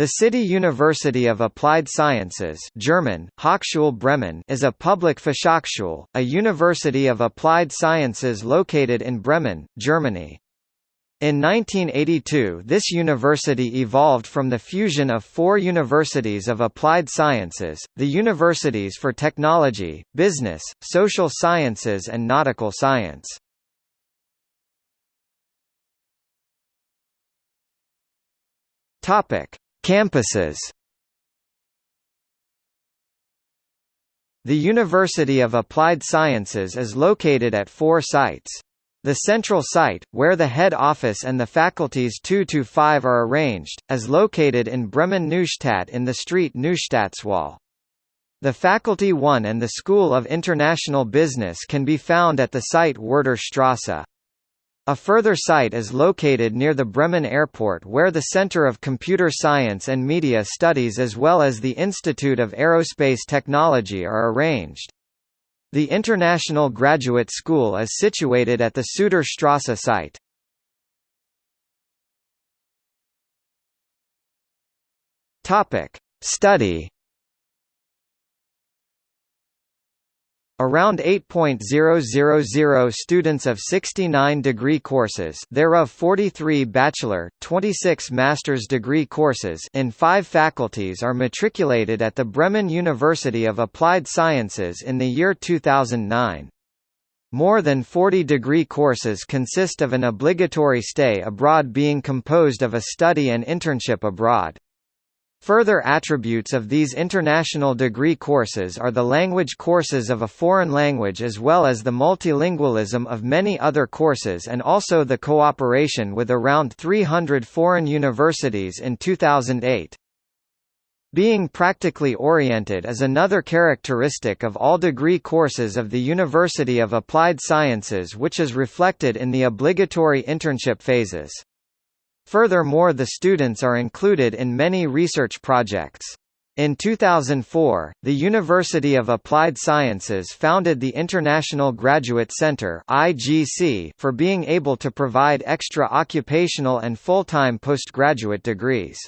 The City University of Applied Sciences German, Hochschule Bremen is a public Fachhochschule, a university of applied sciences located in Bremen, Germany. In 1982 this university evolved from the fusion of four universities of applied sciences, the Universities for Technology, Business, Social Sciences and Nautical Science. Topic Campuses The University of Applied Sciences is located at four sites. The central site, where the head office and the faculties 2–5 are arranged, is located in Bremen-Neustadt in the street Neustadtswall. The Faculty 1 and the School of International Business can be found at the site Werder Strasse. A further site is located near the Bremen Airport where the Center of Computer Science and Media Studies as well as the Institute of Aerospace Technology are arranged. The International Graduate School is situated at the Suter Strasse site. Study Around 8.000 students of 69 degree courses thereof 43 bachelor, 26 master's degree courses in five faculties are matriculated at the Bremen University of Applied Sciences in the year 2009. More than 40 degree courses consist of an obligatory stay abroad being composed of a study and internship abroad. Further attributes of these international degree courses are the language courses of a foreign language as well as the multilingualism of many other courses and also the cooperation with around 300 foreign universities in 2008. Being practically oriented is another characteristic of all degree courses of the University of Applied Sciences which is reflected in the obligatory internship phases. Furthermore the students are included in many research projects. In 2004, the University of Applied Sciences founded the International Graduate Center for being able to provide extra occupational and full-time postgraduate degrees.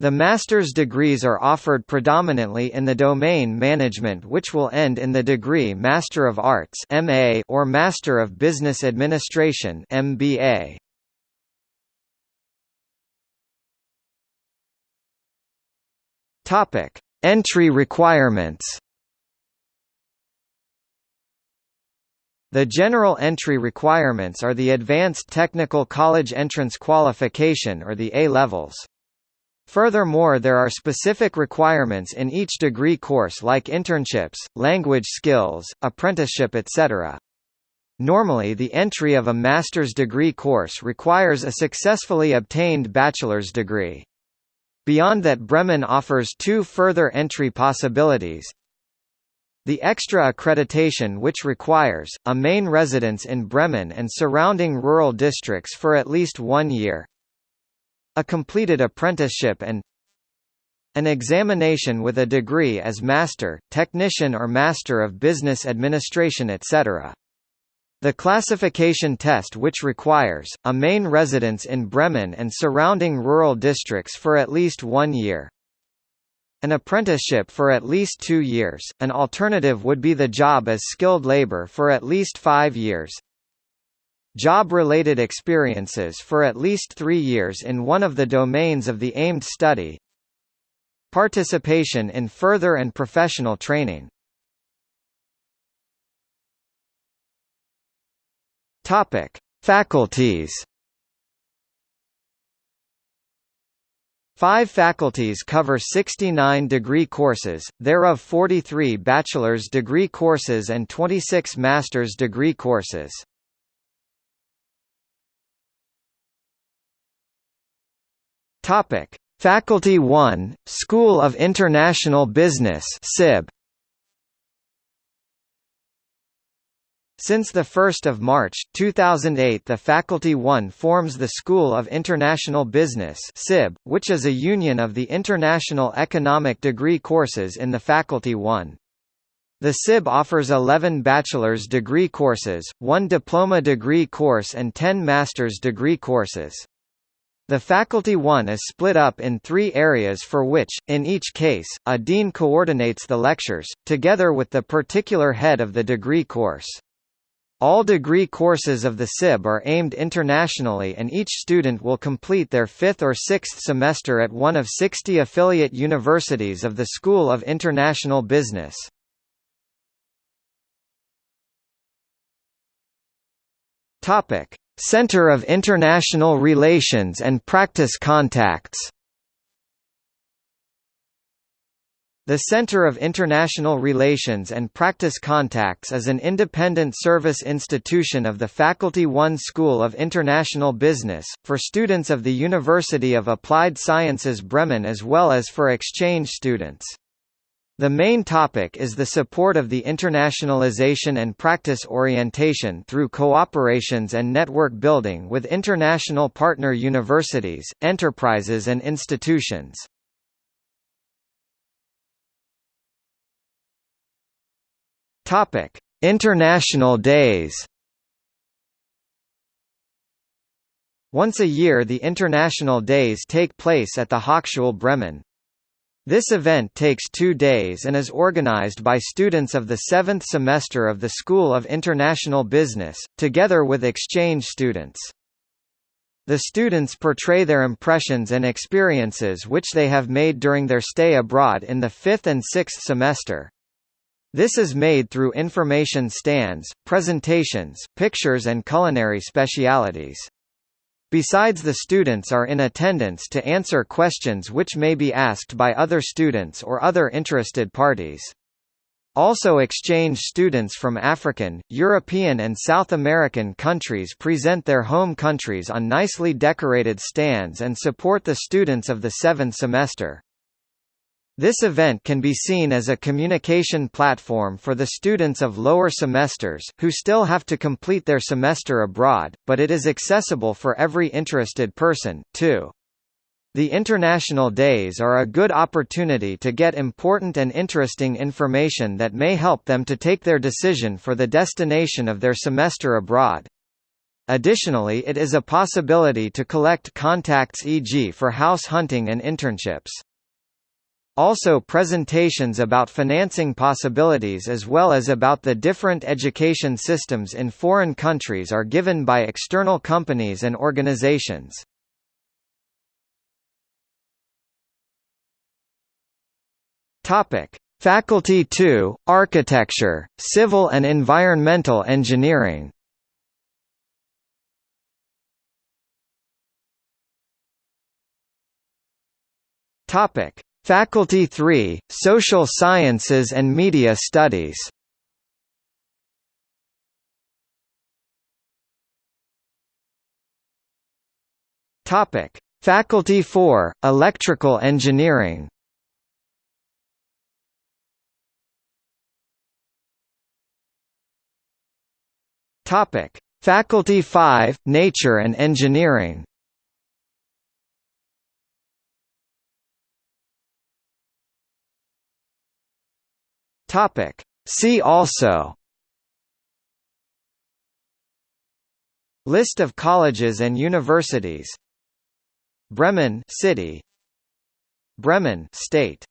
The master's degrees are offered predominantly in the domain management which will end in the degree Master of Arts or Master of Business Administration (MBA). Topic: Entry requirements. The general entry requirements are the Advanced Technical College Entrance Qualification or the A-levels. Furthermore there are specific requirements in each degree course like internships, language skills, apprenticeship etc. Normally the entry of a master's degree course requires a successfully obtained bachelor's degree. Beyond that Bremen offers two further entry possibilities. The extra accreditation which requires, a main residence in Bremen and surrounding rural districts for at least one year a completed apprenticeship and an examination with a degree as Master, Technician or Master of Business Administration etc. The classification test which requires, a main residence in Bremen and surrounding rural districts for at least one year. An apprenticeship for at least two years, an alternative would be the job as skilled labor for at least five years. Job-related experiences for at least three years in one of the domains of the aimed study. Participation in further and professional training. Topic: Faculties. Five faculties cover 69 degree courses, thereof 43 bachelor's degree courses and 26 master's degree courses. Topic: Faculty 1, School of International Business (SIB). Since 1 March, 2008 the Faculty 1 forms the School of International Business which is a union of the international economic degree courses in the Faculty 1. The SIB offers 11 bachelor's degree courses, one diploma degree course and 10 master's degree courses. The Faculty 1 is split up in three areas for which, in each case, a dean coordinates the lectures, together with the particular head of the degree course. All degree courses of the SIB are aimed internationally and each student will complete their fifth or sixth semester at one of 60 affiliate universities of the School of International Business. Center of International Relations and Practice Contacts The Center of International Relations and Practice Contacts is an independent service institution of the Faculty One School of International Business, for students of the University of Applied Sciences Bremen as well as for exchange students. The main topic is the support of the internationalization and practice orientation through cooperations and network building with international partner universities, enterprises and institutions. Topic: International Days. Once a year the International Days take place at the Hochschule Bremen. This event takes two days and is organized by students of the seventh semester of the School of International Business, together with exchange students. The students portray their impressions and experiences which they have made during their stay abroad in the fifth and sixth semester. This is made through information stands, presentations, pictures and culinary specialities. Besides the students are in attendance to answer questions which may be asked by other students or other interested parties. Also exchange students from African, European and South American countries present their home countries on nicely decorated stands and support the students of the seventh semester. This event can be seen as a communication platform for the students of lower semesters, who still have to complete their semester abroad, but it is accessible for every interested person, too. The International Days are a good opportunity to get important and interesting information that may help them to take their decision for the destination of their semester abroad. Additionally it is a possibility to collect contacts e.g. for house hunting and internships. Also presentations about financing possibilities as well as about the different education systems in foreign countries are given by external companies and organizations. Faculty 2: Architecture, Civil and Environmental Engineering. Topic: Faculty 3, Social Sciences and Media Studies Topic: Faculty 4, Electrical Engineering. Topic: Faculty 5, Nature and Engineering. Topic. See also. List of colleges and universities. Bremen city. Bremen state